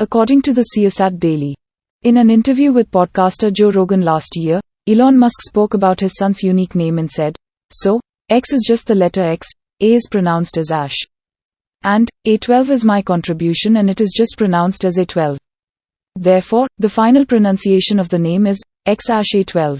according to the CSAT Daily. In an interview with podcaster Joe Rogan last year, Elon Musk spoke about his son's unique name and said, So, X is just the letter X, A is pronounced as Ash. And, A12 is my contribution and it is just pronounced as A12. Therefore, the final pronunciation of the name is X Ash A12.